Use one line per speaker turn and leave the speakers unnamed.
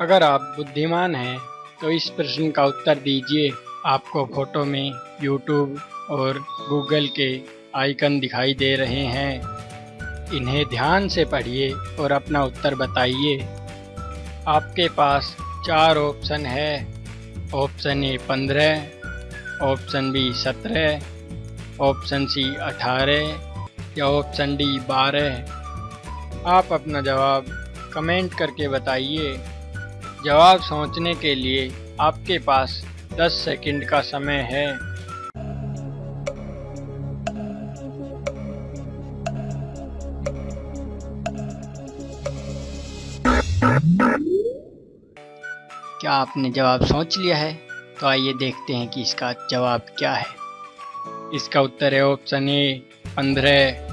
अगर आप बुद्धिमान हैं तो इस प्रश्न का उत्तर दीजिए। आपको फ़ोटो में यूट्यूब और गूगल के आइकन दिखाई दे रहे हैं। इन्हें ध्यान से पढ़िए और अपना उत्तर बताइए। आपके पास चार ऑप्शन है। ऑप्शन ए पंद्रह, ऑप्शन बी सत्रह, ऑप्शन सी अठारह या ऑप्शन डी बारह। आप अपना जवाब कमेंट करके बताइए। जवाब सोचने के लिए आपके पास 10 सेकंड का समय है। क्या आपने जवाब सोच लिया है? तो आइए देखते हैं कि इसका जवाब क्या है। इसका उत्तर है ऑप्शन ए, पंद्रह।